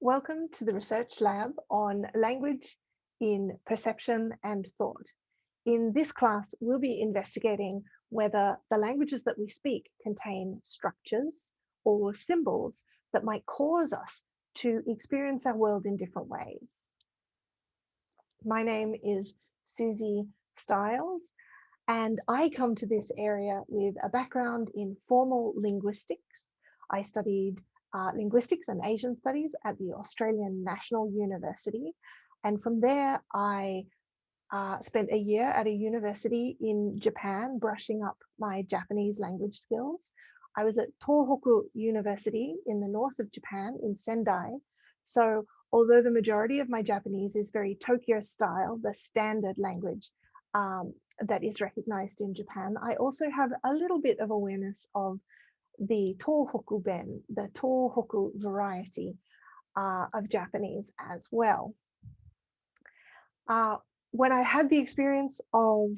Welcome to the Research Lab on Language in Perception and Thought. In this class, we'll be investigating whether the languages that we speak contain structures or symbols that might cause us to experience our world in different ways. My name is Suzy Styles, and I come to this area with a background in formal linguistics. I studied uh, linguistics and Asian studies at the Australian National University. And from there, I uh, spent a year at a university in Japan, brushing up my Japanese language skills. I was at Tohoku University in the north of Japan in Sendai. So although the majority of my Japanese is very Tokyo style, the standard language um, that is recognized in Japan, I also have a little bit of awareness of the Tohoku Ben, the Tohoku variety uh, of Japanese as well. Uh, when I had the experience of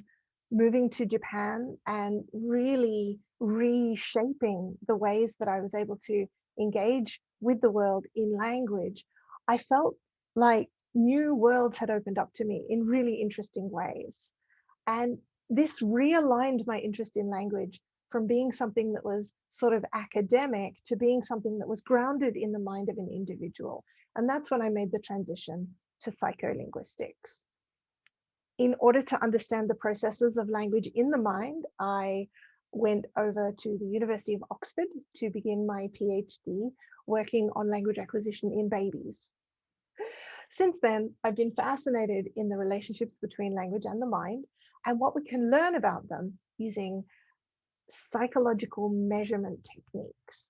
moving to Japan and really reshaping the ways that I was able to engage with the world in language, I felt like new worlds had opened up to me in really interesting ways. And this realigned my interest in language from being something that was sort of academic to being something that was grounded in the mind of an individual. And that's when I made the transition to psycholinguistics. In order to understand the processes of language in the mind, I went over to the University of Oxford to begin my PhD working on language acquisition in babies. Since then, I've been fascinated in the relationships between language and the mind and what we can learn about them using psychological measurement techniques.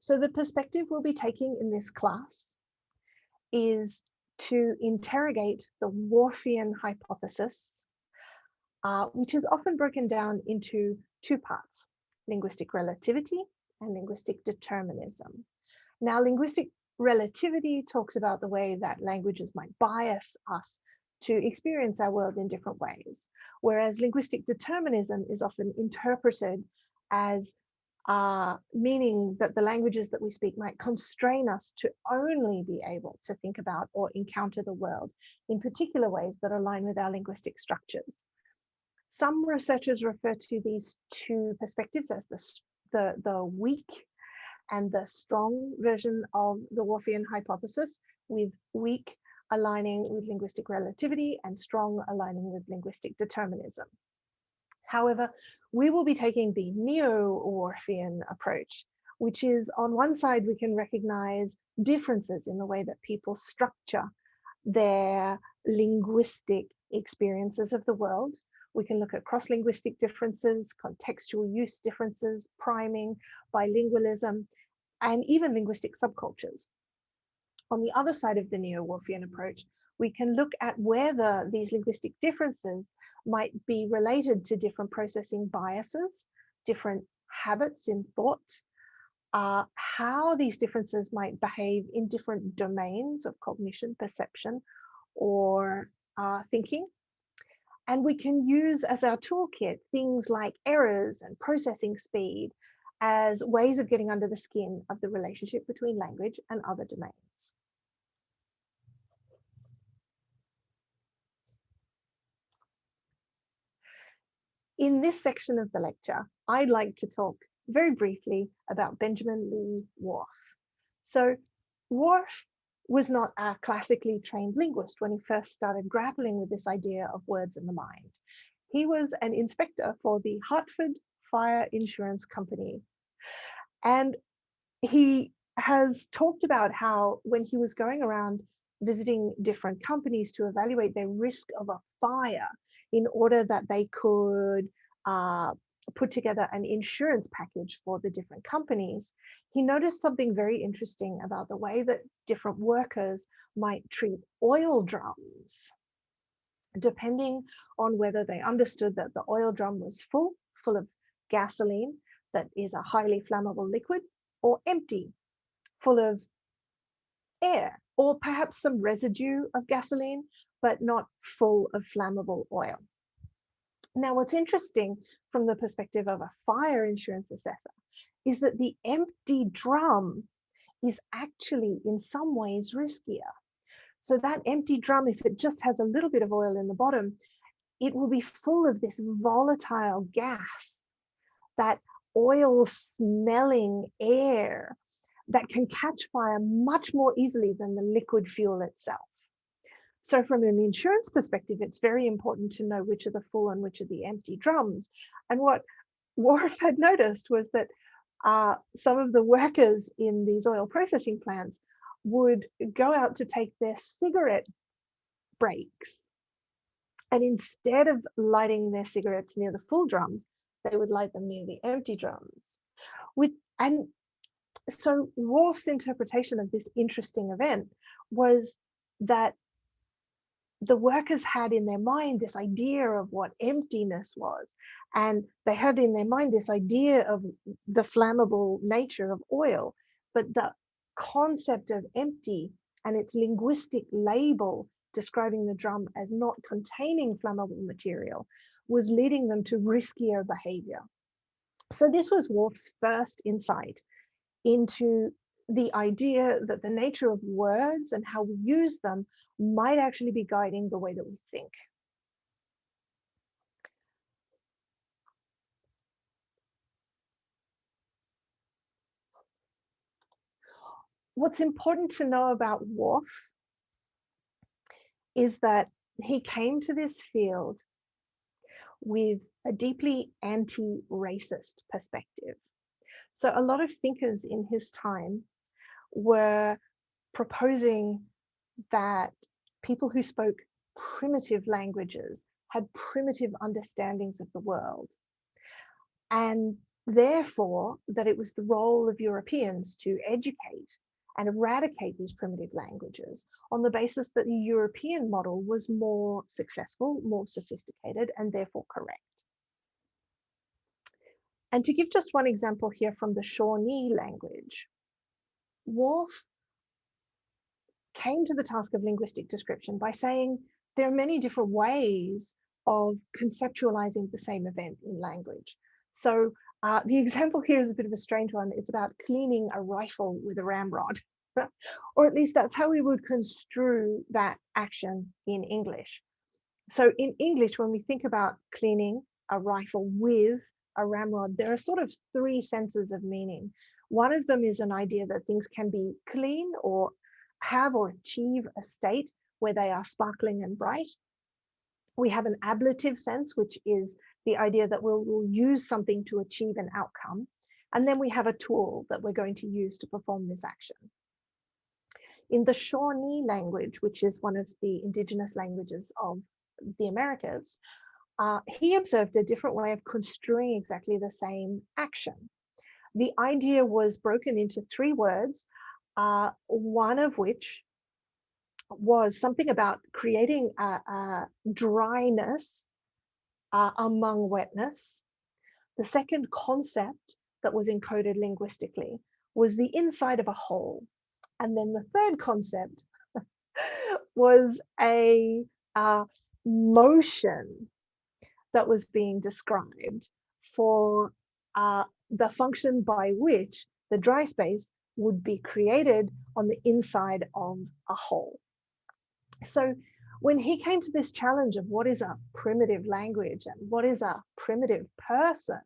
So the perspective we'll be taking in this class is to interrogate the Whorfian hypothesis, uh, which is often broken down into two parts, linguistic relativity and linguistic determinism. Now, linguistic relativity talks about the way that languages might bias us to experience our world in different ways whereas linguistic determinism is often interpreted as uh, meaning that the languages that we speak might constrain us to only be able to think about or encounter the world in particular ways that align with our linguistic structures. Some researchers refer to these two perspectives as the, the, the weak and the strong version of the Whorfian hypothesis, with weak aligning with linguistic relativity and strong aligning with linguistic determinism. However, we will be taking the neo-Whorfian approach, which is on one side, we can recognize differences in the way that people structure their linguistic experiences of the world. We can look at cross-linguistic differences, contextual use differences, priming, bilingualism, and even linguistic subcultures on the other side of the neo-Whorfian approach, we can look at whether these linguistic differences might be related to different processing biases, different habits in thought, uh, how these differences might behave in different domains of cognition, perception, or uh, thinking. And we can use as our toolkit things like errors and processing speed as ways of getting under the skin of the relationship between language and other domains. In this section of the lecture, I'd like to talk very briefly about Benjamin Lee Whorf. So Whorf was not a classically trained linguist when he first started grappling with this idea of words in the mind. He was an inspector for the Hartford Fire Insurance Company. And he has talked about how when he was going around visiting different companies to evaluate their risk of a fire in order that they could uh, put together an insurance package for the different companies, he noticed something very interesting about the way that different workers might treat oil drums, depending on whether they understood that the oil drum was full, full of gasoline that is a highly flammable liquid, or empty, full of air or perhaps some residue of gasoline, but not full of flammable oil. Now, what's interesting from the perspective of a fire insurance assessor is that the empty drum is actually in some ways riskier. So that empty drum, if it just has a little bit of oil in the bottom, it will be full of this volatile gas, that oil smelling air that can catch fire much more easily than the liquid fuel itself. So from an insurance perspective, it's very important to know which are the full and which are the empty drums. And what Whorf had noticed was that uh, some of the workers in these oil processing plants would go out to take their cigarette breaks. And instead of lighting their cigarettes near the full drums, they would light them near the empty drums. With, and so Whorf's interpretation of this interesting event was that the workers had in their mind this idea of what emptiness was. And they had in their mind this idea of the flammable nature of oil. But the concept of empty and its linguistic label describing the drum as not containing flammable material was leading them to riskier behavior. So this was Whorf's first insight into the idea that the nature of words and how we use them might actually be guiding the way that we think. What's important to know about Whorf is that he came to this field with a deeply anti-racist perspective. So a lot of thinkers in his time were proposing that people who spoke primitive languages had primitive understandings of the world. And therefore, that it was the role of Europeans to educate and eradicate these primitive languages on the basis that the European model was more successful, more sophisticated, and therefore correct. And to give just one example here from the Shawnee language, Whorf came to the task of linguistic description by saying there are many different ways of conceptualizing the same event in language. So uh, the example here is a bit of a strange one. It's about cleaning a rifle with a ramrod, or at least that's how we would construe that action in English. So in English, when we think about cleaning a rifle with a ramrod, there are sort of three senses of meaning. One of them is an idea that things can be clean or have or achieve a state where they are sparkling and bright. We have an ablative sense, which is the idea that we'll, we'll use something to achieve an outcome. And then we have a tool that we're going to use to perform this action. In the Shawnee language, which is one of the indigenous languages of the Americas, uh, he observed a different way of construing exactly the same action. The idea was broken into three words, uh, one of which was something about creating a, a dryness uh, among wetness. The second concept that was encoded linguistically was the inside of a hole. And then the third concept was a uh, motion that was being described for uh, the function by which the dry space would be created on the inside of a hole. So when he came to this challenge of what is a primitive language and what is a primitive person,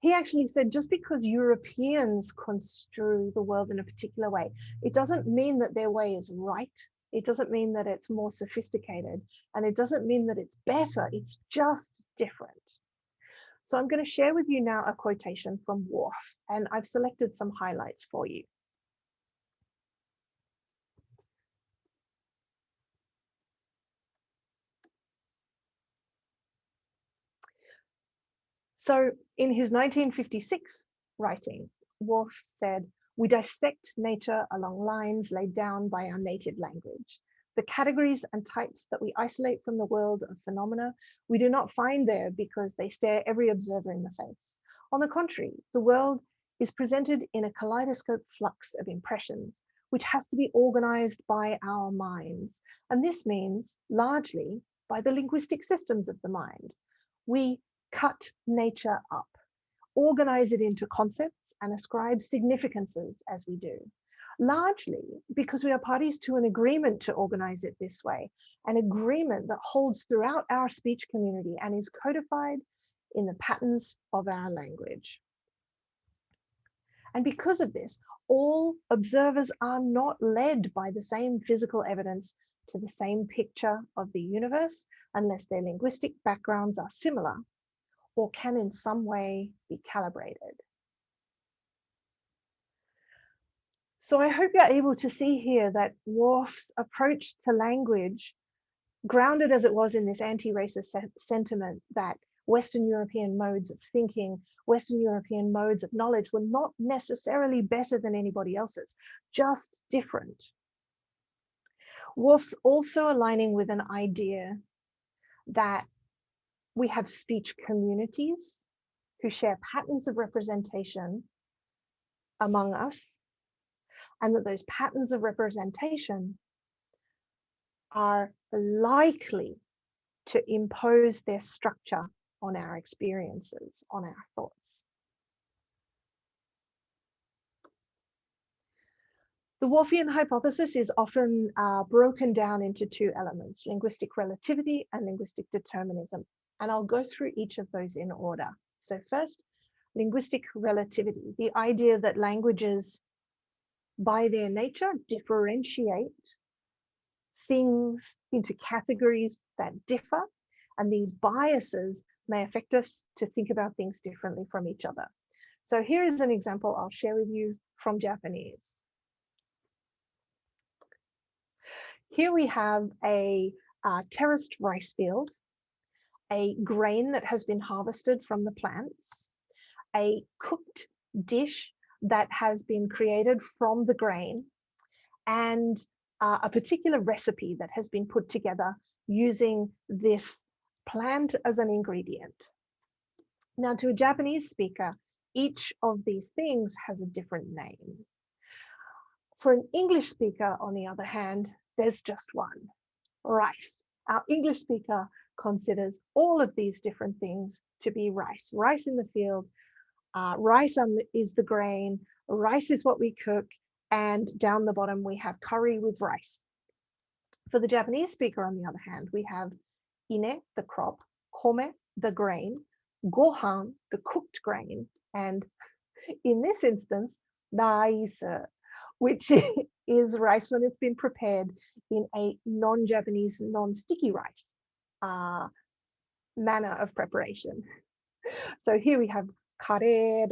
he actually said just because Europeans construe the world in a particular way, it doesn't mean that their way is right. It doesn't mean that it's more sophisticated and it doesn't mean that it's better. It's just different. So I'm going to share with you now a quotation from Whorf, and I've selected some highlights for you. So in his 1956 writing, Whorf said, we dissect nature along lines laid down by our native language. The categories and types that we isolate from the world of phenomena, we do not find there because they stare every observer in the face. On the contrary, the world is presented in a kaleidoscope flux of impressions, which has to be organized by our minds. And this means largely by the linguistic systems of the mind. we cut nature up, organize it into concepts and ascribe significances as we do, largely because we are parties to an agreement to organize it this way, an agreement that holds throughout our speech community and is codified in the patterns of our language. And because of this, all observers are not led by the same physical evidence to the same picture of the universe unless their linguistic backgrounds are similar or can in some way be calibrated. So I hope you're able to see here that Whorf's approach to language, grounded as it was in this anti-racist sentiment that Western European modes of thinking, Western European modes of knowledge were not necessarily better than anybody else's, just different. Whorf's also aligning with an idea that we have speech communities who share patterns of representation among us, and that those patterns of representation are likely to impose their structure on our experiences, on our thoughts. The Whorfian hypothesis is often uh, broken down into two elements, linguistic relativity and linguistic determinism. And I'll go through each of those in order. So first, linguistic relativity, the idea that languages by their nature differentiate things into categories that differ. And these biases may affect us to think about things differently from each other. So here is an example I'll share with you from Japanese. Here we have a uh, terraced rice field, a grain that has been harvested from the plants, a cooked dish that has been created from the grain, and uh, a particular recipe that has been put together using this plant as an ingredient. Now to a Japanese speaker, each of these things has a different name. For an English speaker, on the other hand, there's just one, rice. Our English speaker considers all of these different things to be rice. Rice in the field, uh, rice the, is the grain, rice is what we cook, and down the bottom we have curry with rice. For the Japanese speaker, on the other hand, we have ine, the crop, kome, the grain, gohan, the cooked grain, and in this instance, rice, which is rice when it's been prepared in a non-Japanese, non-sticky rice uh, manner of preparation. So here we have kare.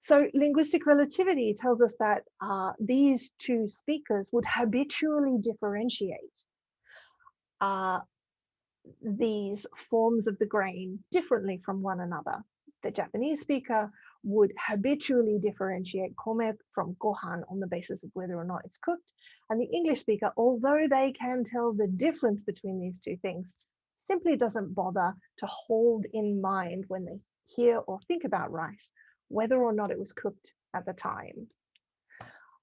So linguistic relativity tells us that uh, these two speakers would habitually differentiate uh, these forms of the grain differently from one another. The Japanese speaker would habitually differentiate kome from gohan on the basis of whether or not it's cooked. And the English speaker, although they can tell the difference between these two things, simply doesn't bother to hold in mind when they hear or think about rice, whether or not it was cooked at the time.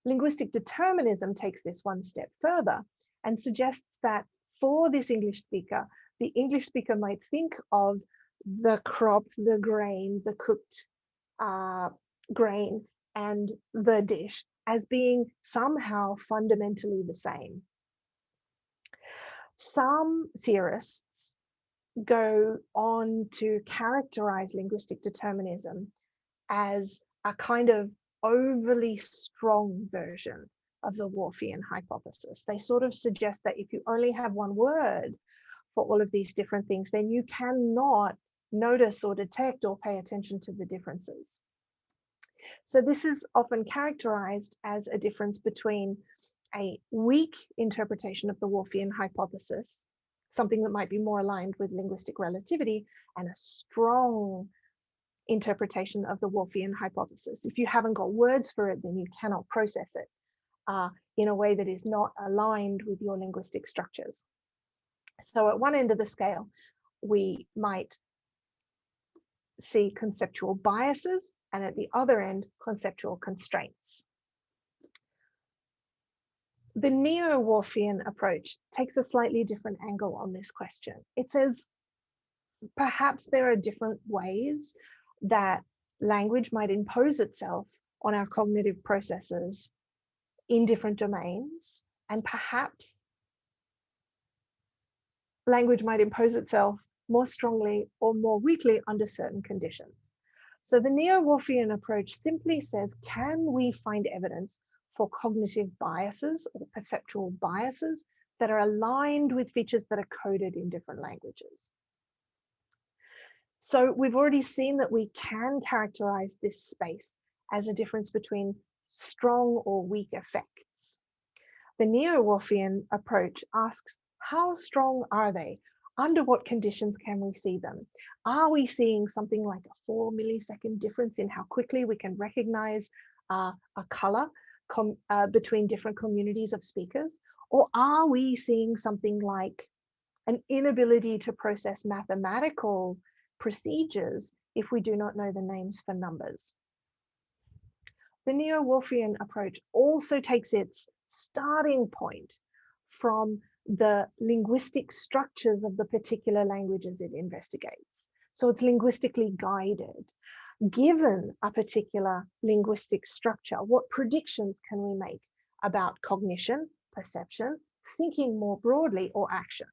Linguistic determinism takes this one step further and suggests that for this English speaker, the English speaker might think of the crop, the grain, the cooked uh, grain and the dish as being somehow fundamentally the same. Some theorists go on to characterize linguistic determinism as a kind of overly strong version of the Whorfian hypothesis. They sort of suggest that if you only have one word for all of these different things, then you cannot notice or detect or pay attention to the differences. So this is often characterized as a difference between a weak interpretation of the Whorfian hypothesis, something that might be more aligned with linguistic relativity, and a strong interpretation of the Whorfian hypothesis. If you haven't got words for it, then you cannot process it uh, in a way that is not aligned with your linguistic structures. So at one end of the scale, we might see conceptual biases and at the other end, conceptual constraints. The neo-Whorfian approach takes a slightly different angle on this question. It says perhaps there are different ways that language might impose itself on our cognitive processes in different domains and perhaps language might impose itself more strongly or more weakly under certain conditions. So the neo-Whorfian approach simply says, can we find evidence for cognitive biases or perceptual biases that are aligned with features that are coded in different languages? So we've already seen that we can characterize this space as a difference between strong or weak effects. The neo-Whorfian approach asks, how strong are they? Under what conditions can we see them? Are we seeing something like a four millisecond difference in how quickly we can recognize uh, a color uh, between different communities of speakers? Or are we seeing something like an inability to process mathematical procedures if we do not know the names for numbers? The Neo-Whorfian approach also takes its starting point from the linguistic structures of the particular languages it investigates. So it's linguistically guided. Given a particular linguistic structure, what predictions can we make about cognition, perception, thinking more broadly, or action?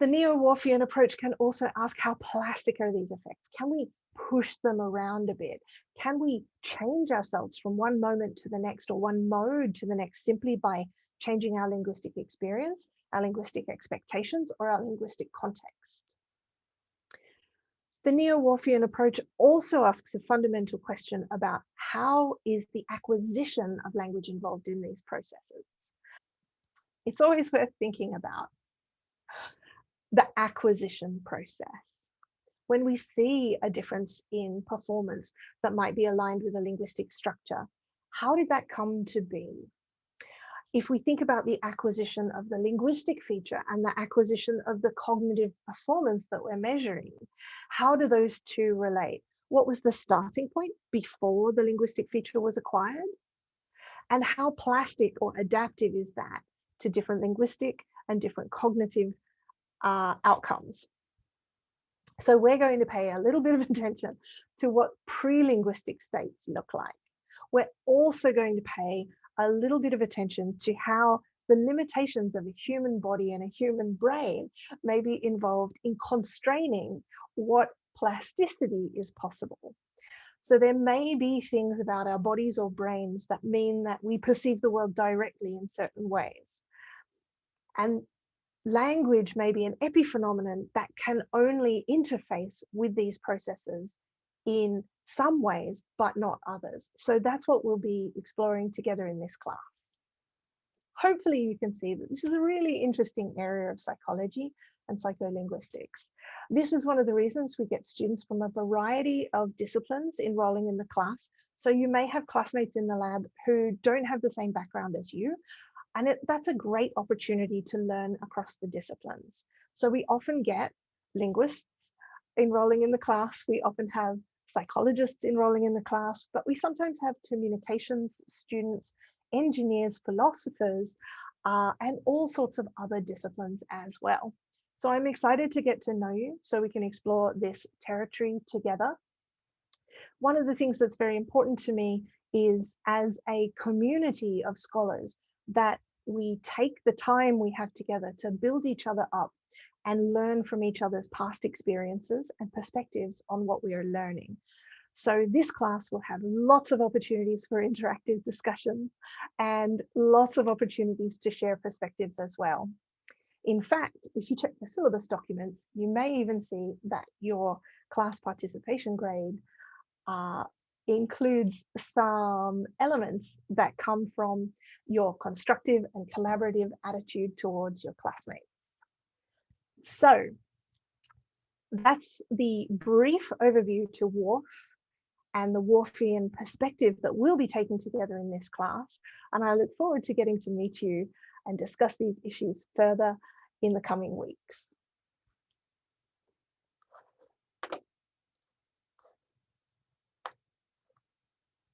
The neo-Whorfian approach can also ask how plastic are these effects? Can we push them around a bit? Can we change ourselves from one moment to the next or one mode to the next simply by changing our linguistic experience, our linguistic expectations, or our linguistic context. The Neo-Whorfian approach also asks a fundamental question about how is the acquisition of language involved in these processes? It's always worth thinking about the acquisition process. When we see a difference in performance that might be aligned with a linguistic structure, how did that come to be? If we think about the acquisition of the linguistic feature and the acquisition of the cognitive performance that we're measuring, how do those two relate? What was the starting point before the linguistic feature was acquired? And how plastic or adaptive is that to different linguistic and different cognitive uh, outcomes? So we're going to pay a little bit of attention to what pre-linguistic states look like. We're also going to pay a little bit of attention to how the limitations of a human body and a human brain may be involved in constraining what plasticity is possible. So there may be things about our bodies or brains that mean that we perceive the world directly in certain ways. And language may be an epiphenomenon that can only interface with these processes in some ways, but not others. So that's what we'll be exploring together in this class. Hopefully you can see that this is a really interesting area of psychology and psycholinguistics. This is one of the reasons we get students from a variety of disciplines enrolling in the class. So you may have classmates in the lab who don't have the same background as you, and it, that's a great opportunity to learn across the disciplines. So we often get linguists enrolling in the class. We often have psychologists enrolling in the class, but we sometimes have communications students, engineers, philosophers, uh, and all sorts of other disciplines as well. So I'm excited to get to know you so we can explore this territory together. One of the things that's very important to me is as a community of scholars that we take the time we have together to build each other up and learn from each other's past experiences and perspectives on what we are learning. So this class will have lots of opportunities for interactive discussions and lots of opportunities to share perspectives as well. In fact, if you check the syllabus documents, you may even see that your class participation grade uh, includes some elements that come from your constructive and collaborative attitude towards your classmates. So that's the brief overview to Whorf and the Whorfian perspective that we'll be taking together in this class. And I look forward to getting to meet you and discuss these issues further in the coming weeks.